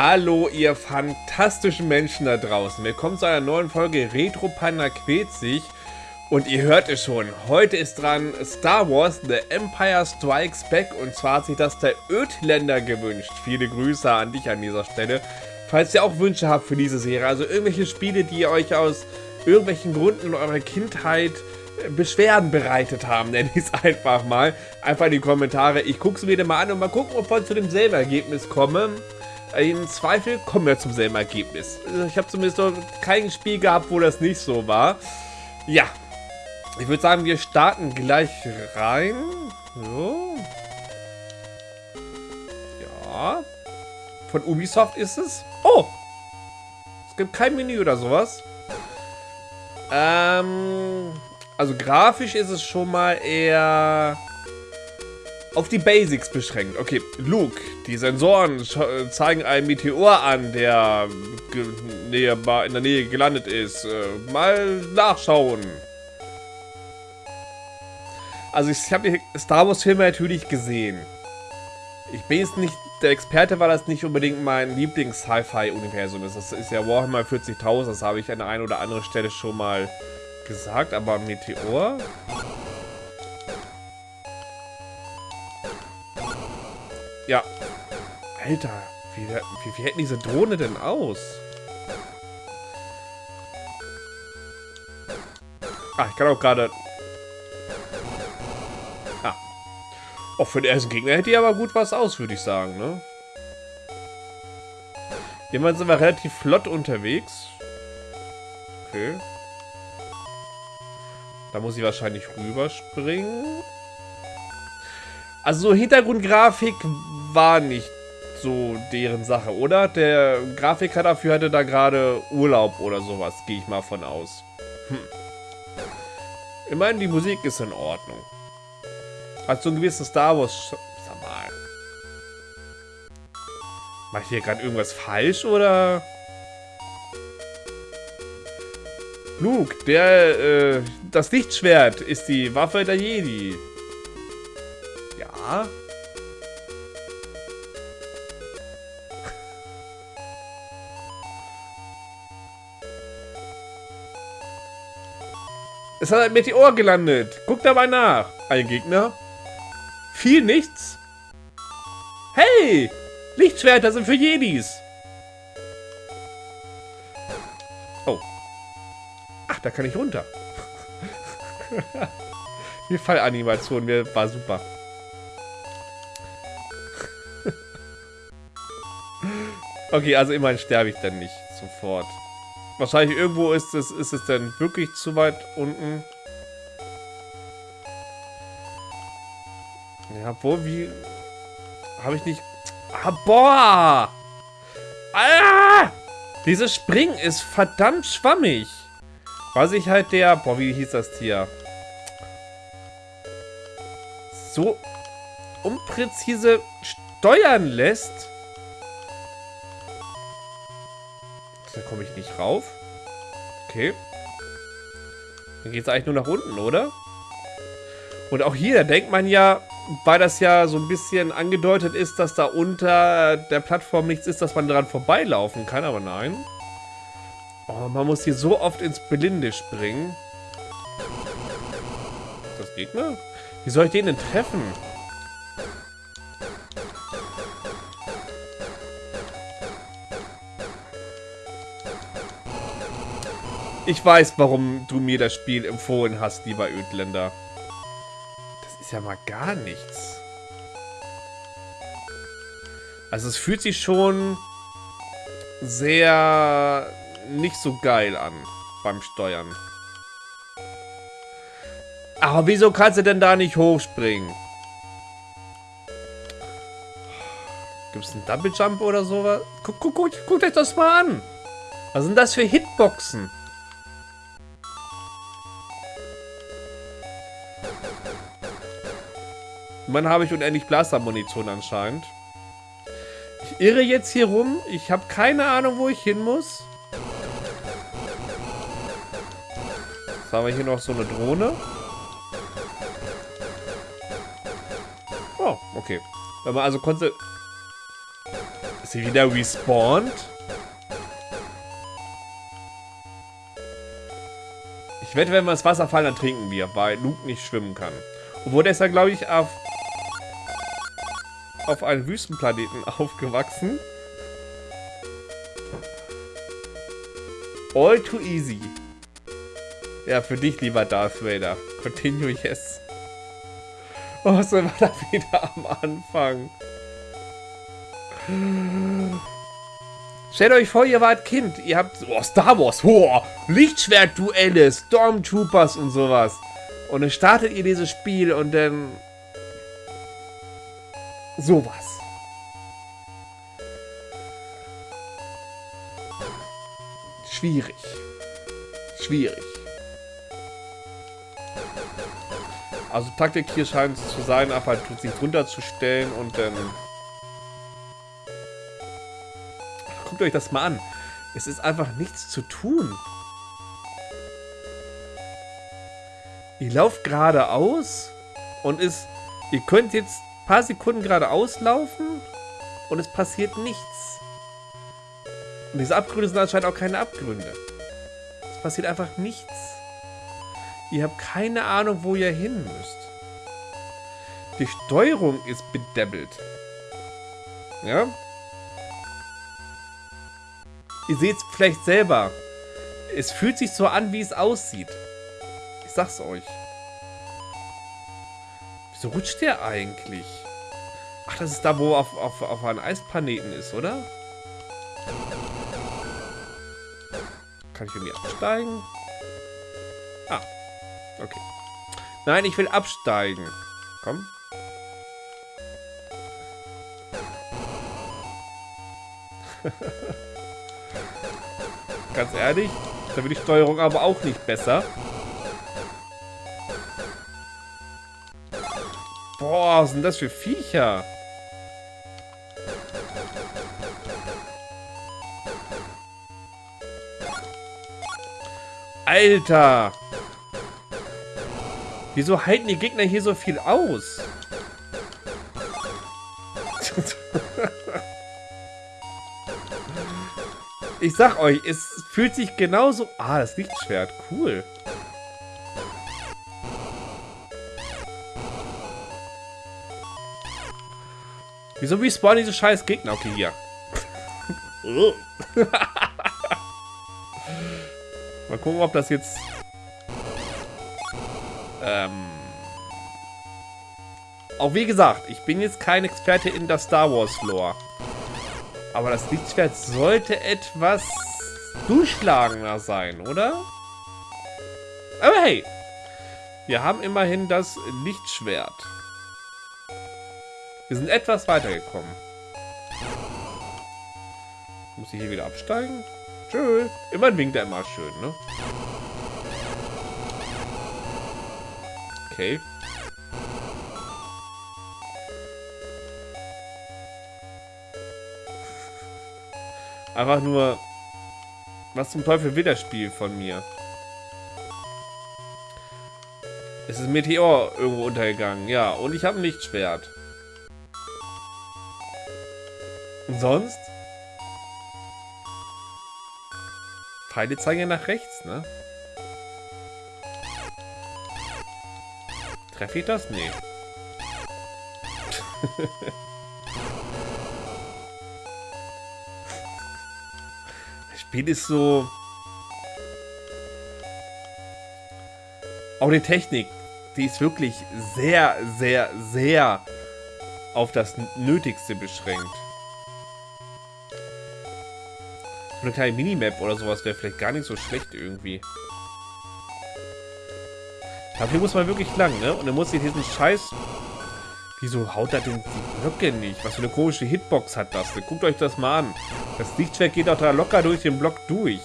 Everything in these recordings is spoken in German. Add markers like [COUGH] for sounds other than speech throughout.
Hallo, ihr fantastischen Menschen da draußen. Willkommen zu einer neuen Folge Retro Panda quält sich. Und ihr hört es schon, heute ist dran Star Wars The Empire Strikes Back. Und zwar hat sich das der Ödländer gewünscht. Viele Grüße an dich an dieser Stelle. Falls ihr auch Wünsche habt für diese Serie, also irgendwelche Spiele, die euch aus irgendwelchen Gründen in eurer Kindheit Beschwerden bereitet haben, [LAUGHS] nenne ich es einfach mal. Einfach in die Kommentare. Ich gucke es mir mal an und mal gucken, ob wir zu demselben Ergebnis kommen. Im Zweifel kommen wir zum selben Ergebnis. Ich habe zumindest noch kein Spiel gehabt, wo das nicht so war. Ja. Ich würde sagen, wir starten gleich rein. So. Ja. Von Ubisoft ist es. Oh! Es gibt kein Menü oder sowas. Ähm... Also grafisch ist es schon mal eher auf die Basics beschränkt. Okay, Luke, die Sensoren zeigen einen Meteor an, der in der Nähe gelandet ist. Äh, mal nachschauen. Also ich habe die Star Wars Filme natürlich gesehen. Ich bin jetzt nicht der Experte, weil das nicht unbedingt mein Lieblings-Sci-Fi-Universum ist. Das ist ja Warhammer 40.000, das habe ich an der einen oder anderen Stelle schon mal gesagt, aber Meteor? Ja. Alter, wie, wie, wie hätten diese Drohne denn aus? Ah, ich kann auch gerade... Ah. Auch für den ersten Gegner hätte die aber gut was aus, würde ich sagen, ne? Jemand sind wir relativ flott unterwegs. Okay. Da muss ich wahrscheinlich rüberspringen. Also so Hintergrundgrafik war nicht so deren Sache, oder? Der Grafiker dafür hatte da gerade Urlaub oder sowas, gehe ich mal von aus. Hm. Ich meine, die Musik ist in Ordnung. Hat so ein gewisses Star Wars... Sag mal. Mach ich hier gerade irgendwas falsch, oder... Luke, der, äh, das Lichtschwert ist die Waffe der Jedi. Ja. Es hat ein Meteor gelandet. Guck da mal nach. Ein Gegner. Viel nichts. Hey! Lichtschwerter sind für Jedis. Ach, da kann ich runter. [LAUGHS] Die Fallanimation mir war super. [LAUGHS] okay, also immerhin sterbe ich dann nicht sofort. Wahrscheinlich irgendwo ist es, ist es dann wirklich zu weit unten. Ja, wo, wie... Habe ich nicht... Ah, boah! Ah! Dieses Springen ist verdammt schwammig. Was ich halt der... Boah, wie hieß das Tier? So unpräzise steuern lässt. Da komme ich nicht rauf. Okay. Dann geht es eigentlich nur nach unten, oder? Und auch hier, da denkt man ja, weil das ja so ein bisschen angedeutet ist, dass da unter der Plattform nichts ist, dass man dran vorbeilaufen kann, aber nein. Oh, man muss hier so oft ins Blinde springen. Ist das Gegner? Wie soll ich den denn treffen? Ich weiß, warum du mir das Spiel empfohlen hast, lieber Ödländer. Das ist ja mal gar nichts. Also es fühlt sich schon sehr nicht so geil an beim Steuern. Aber wieso kannst du denn da nicht hochspringen? Gibt es einen Double Jump oder sowas? Guck, guck, guck, guckt euch das mal an. Was sind das für Hitboxen? Mann habe ich unendlich Blaster-Munition anscheinend. Ich irre jetzt hier rum. Ich habe keine Ahnung, wo ich hin muss. Jetzt haben wir hier noch so eine Drohne. Oh, okay. Wenn man also konnte... Ist sie wieder respawned? Ich wette, wenn wir ins Wasser fallen, dann trinken wir, weil Luke nicht schwimmen kann. Obwohl der ist ja, glaube ich, auf, auf einem Wüstenplaneten [LAUGHS] aufgewachsen. All too easy. Ja, für dich, lieber Darth Vader. Continue, yes. Oh, sind wir da [LAUGHS] wieder am Anfang. Stellt euch vor, ihr wart Kind. Ihr habt oh, Star Wars, oh, Lichtschwertduelle, Stormtroopers und sowas. Und dann startet ihr dieses Spiel und dann sowas. Schwierig. Schwierig. Also Taktik hier scheint es zu sein, einfach sich drunter zu stellen und dann... Guckt euch das mal an. Es ist einfach nichts zu tun. Ihr lauft geradeaus und ist... Ihr könnt jetzt ein paar Sekunden geradeaus laufen und es passiert nichts. Und diese Abgründe sind anscheinend auch keine Abgründe. Es passiert einfach nichts. Ihr habt keine Ahnung, wo ihr hin müsst. Die Steuerung ist bedebbelt. Ja? Ihr seht es vielleicht selber. Es fühlt sich so an, wie es aussieht. Ich sag's euch. Wieso rutscht der eigentlich? Ach, das ist da, wo auf, auf, auf einem Eisplaneten ist, oder? Kann ich irgendwie absteigen? Ah, Okay. Nein, ich will absteigen. Komm. [LAUGHS] Ganz ehrlich, da wird die Steuerung aber auch nicht besser. Boah, sind das für Viecher? Alter! Wieso halten die Gegner hier so viel aus? [LAUGHS] ich sag euch, es fühlt sich genauso... Ah, das Lichtschwert. Cool. Wieso respawnen diese scheiß Gegner? Okay, hier. [LAUGHS] Mal gucken, ob das jetzt ähm, auch wie gesagt, ich bin jetzt kein Experte in der Star Wars Lore. Aber das Lichtschwert sollte etwas durchschlagender sein, oder? Aber hey, wir haben immerhin das Lichtschwert. Wir sind etwas weitergekommen. Muss ich hier wieder absteigen? Tschö. Immerhin winkt er immer schön, ne? Okay. Einfach nur... Was zum Teufel will das Spiel von mir? Es ist ein Meteor irgendwo untergegangen. Ja, und ich habe ein Lichtschwert. Und sonst? Pfeile zeigen ja nach rechts, ne? Treffe ich das? Nee. [LAUGHS] Spiel ist so... Auch die Technik, die ist wirklich sehr, sehr, sehr auf das Nötigste beschränkt. Eine kleine Minimap oder sowas wäre vielleicht gar nicht so schlecht irgendwie. Dafür muss man wirklich lang, ne? Und dann muss ich diesen Scheiß... Wieso haut er denn die Blöcke nicht? Was für eine komische Hitbox hat das? Guckt euch das mal an. Das Lichtschwert geht auch da locker durch den Block durch.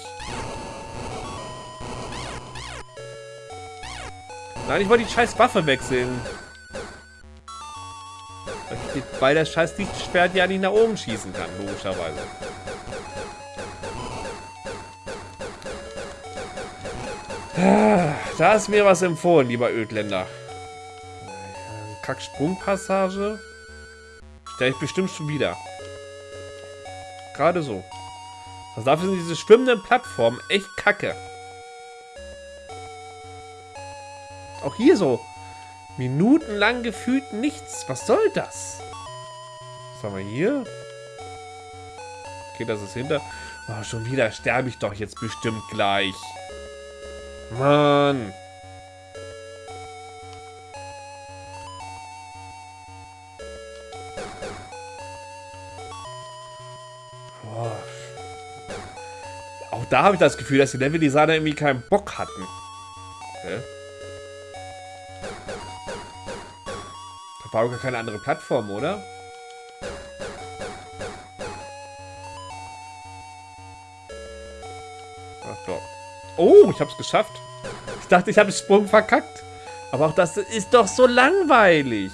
Nein, ich wollte die scheiß Waffe wechseln. Weil das scheiß Lichtschwert ja nicht nach oben schießen kann, logischerweise. Da ist mir was empfohlen, lieber Ödländer. Kacksprungpassage. Stelle ich bestimmt schon wieder. Gerade so. Also dafür sind diese schwimmenden Plattformen echt kacke. Auch hier so. Minutenlang gefühlt nichts. Was soll das? Was haben wir hier? Okay, das ist hinter... Oh, schon wieder sterbe ich doch jetzt bestimmt gleich. Mann. Da habe ich das Gefühl, dass die Leveldesigner irgendwie keinen Bock hatten. Hä? Da war gar keine andere Plattform, oder? Ach doch. Oh, ich habe es geschafft. Ich dachte, ich habe den Sprung verkackt. Aber auch das ist doch so langweilig.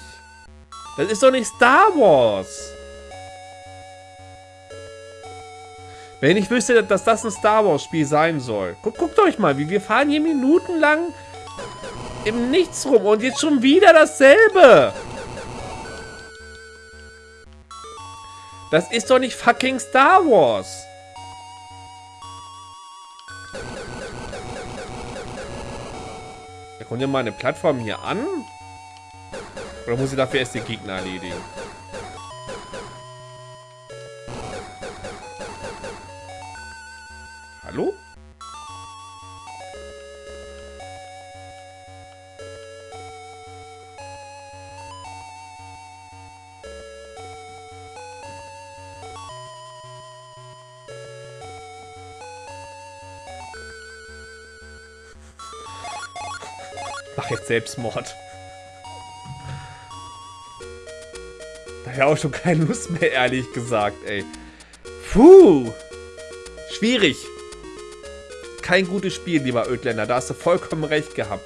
Das ist doch nicht Star Wars. Wenn ich wüsste, dass das ein Star Wars Spiel sein soll. Guckt, guckt euch mal, wie wir fahren hier minutenlang im Nichts rum und jetzt schon wieder dasselbe. Das ist doch nicht fucking Star Wars. Da kommt ja mal eine Plattform hier an. Oder muss ich dafür erst den Gegner erledigen? Jetzt Selbstmord. Daher auch schon keine Lust mehr, ehrlich gesagt, ey. Puh. Schwierig kein gutes Spiel, lieber Ödländer. Da hast du vollkommen recht gehabt.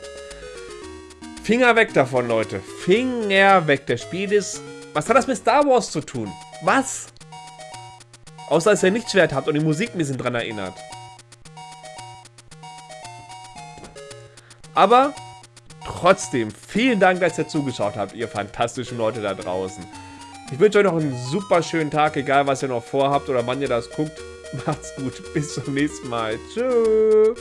Finger weg davon, Leute. Finger weg. Das Spiel ist... Was hat das mit Star Wars zu tun? Was? Außer, dass ihr nichts wert habt und die Musik mir sind dran erinnert. Aber trotzdem, vielen Dank, dass ihr zugeschaut habt, ihr fantastischen Leute da draußen. Ich wünsche euch noch einen super schönen Tag, egal was ihr noch vorhabt oder wann ihr das guckt. [LAUGHS] Macht's gut. Bis zum nächsten Mal. Tschüss.